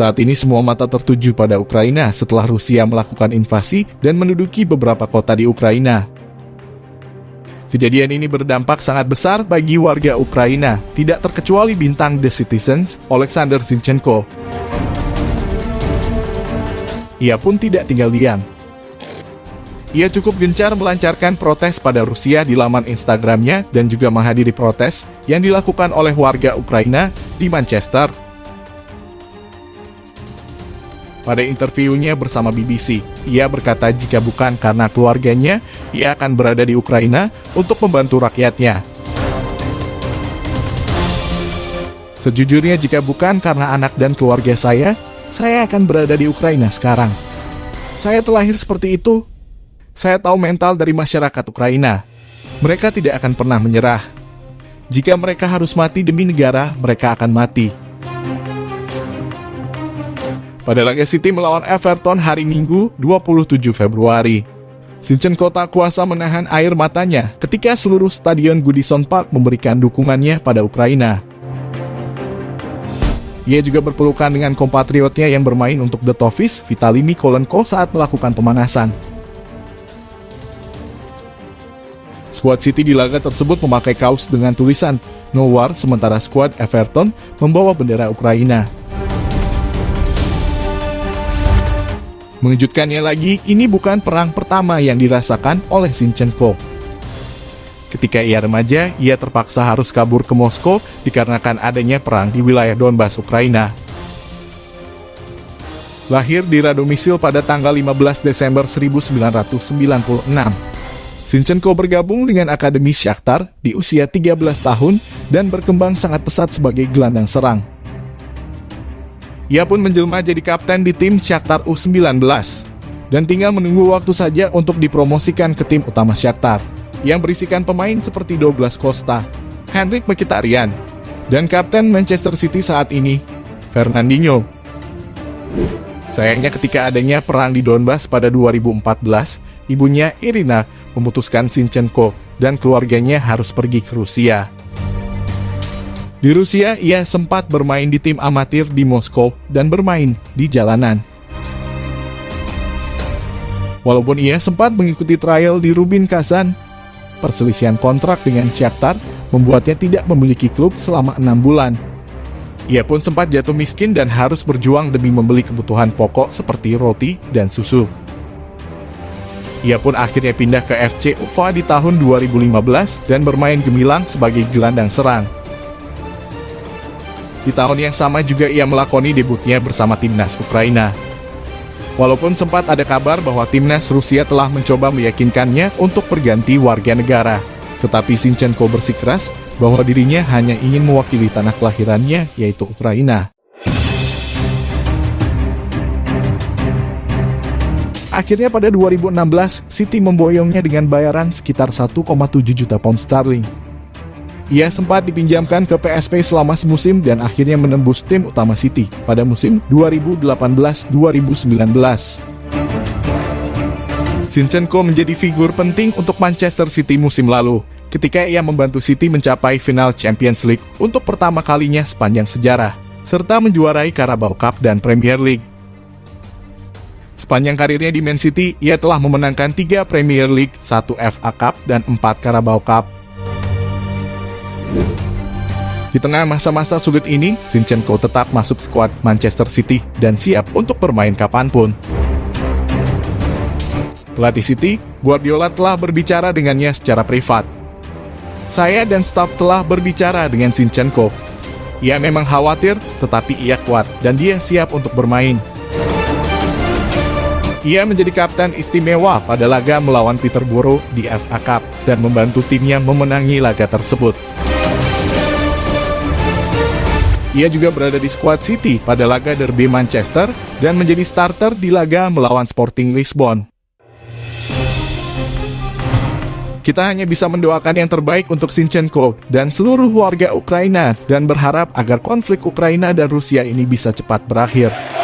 Saat ini semua mata tertuju pada Ukraina setelah Rusia melakukan invasi dan menduduki beberapa kota di Ukraina. Kejadian ini berdampak sangat besar bagi warga Ukraina, tidak terkecuali bintang The Citizens, Alexander Zinchenko. Ia pun tidak tinggal diam. Ia cukup gencar melancarkan protes pada Rusia di laman Instagramnya dan juga menghadiri protes yang dilakukan oleh warga Ukraina di Manchester. Pada interviunya bersama BBC, ia berkata jika bukan karena keluarganya, ia akan berada di Ukraina untuk membantu rakyatnya. Sejujurnya jika bukan karena anak dan keluarga saya, saya akan berada di Ukraina sekarang. Saya terlahir seperti itu saya tahu mental dari masyarakat Ukraina. Mereka tidak akan pernah menyerah. Jika mereka harus mati demi negara, mereka akan mati. Pada laga City melawan Everton hari Minggu 27 Februari. Sincen Kota kuasa menahan air matanya ketika seluruh stadion Goodison Park memberikan dukungannya pada Ukraina. Ia juga berpelukan dengan kompatriotnya yang bermain untuk The Toffees, Vitali Mikolenko saat melakukan pemanasan. Skuad City di laga tersebut memakai kaos dengan tulisan No War, sementara skuad Everton membawa bendera Ukraina. Mengejutkannya lagi, ini bukan perang pertama yang dirasakan oleh Sinchenko. Ketika ia remaja, ia terpaksa harus kabur ke Moskow dikarenakan adanya perang di wilayah Donbas, Ukraina. Lahir di Radomisil pada tanggal 15 Desember 1996, Sinchenko bergabung dengan Akademi Shakhtar di usia 13 tahun dan berkembang sangat pesat sebagai gelandang serang. Ia pun menjelma jadi kapten di tim Shakhtar U19 dan tinggal menunggu waktu saja untuk dipromosikan ke tim utama Shakhtar yang berisikan pemain seperti Douglas Costa, Henrik Mkhitaryan, dan kapten Manchester City saat ini, Fernandinho. Sayangnya ketika adanya perang di Donbas pada 2014, ibunya Irina memutuskan Sinchenko dan keluarganya harus pergi ke Rusia. Di Rusia, ia sempat bermain di tim amatir di Moskow dan bermain di jalanan. Walaupun ia sempat mengikuti trial di Rubin Kazan, perselisihan kontrak dengan Shakhtar membuatnya tidak memiliki klub selama enam bulan. Ia pun sempat jatuh miskin dan harus berjuang demi membeli kebutuhan pokok seperti roti dan susu. Ia pun akhirnya pindah ke FC Ufa di tahun 2015 dan bermain gemilang sebagai gelandang serang. Di tahun yang sama juga ia melakoni debutnya bersama timnas Ukraina. Walaupun sempat ada kabar bahwa timnas Rusia telah mencoba meyakinkannya untuk berganti warga negara, tetapi Sinchenko bersikeras bahwa dirinya hanya ingin mewakili tanah kelahirannya, yaitu Ukraina. Akhirnya pada 2016, City memboyongnya dengan bayaran sekitar 1,7 juta pound sterling. Ia sempat dipinjamkan ke PSV selama semusim dan akhirnya menembus tim utama City pada musim 2018-2019. Sinchenko menjadi figur penting untuk Manchester City musim lalu, ketika ia membantu City mencapai final Champions League untuk pertama kalinya sepanjang sejarah, serta menjuarai Carabao Cup dan Premier League. Sepanjang karirnya di Man City, ia telah memenangkan tiga Premier League, satu FA Cup, dan empat Carabao Cup. Di tengah masa-masa sulit ini, Sinchenko tetap masuk skuad Manchester City dan siap untuk bermain kapan pun. Pelatih City, Guardiola telah berbicara dengannya secara privat. Saya dan staf telah berbicara dengan Sinchenko. Ia memang khawatir, tetapi ia kuat dan dia siap untuk bermain. Ia menjadi kapten istimewa pada laga melawan Peterborough di FA Cup dan membantu timnya memenangi laga tersebut. Ia juga berada di skuad City pada laga derby Manchester dan menjadi starter di laga melawan Sporting Lisbon. Kita hanya bisa mendoakan yang terbaik untuk Sinchenko dan seluruh warga Ukraina dan berharap agar konflik Ukraina dan Rusia ini bisa cepat berakhir.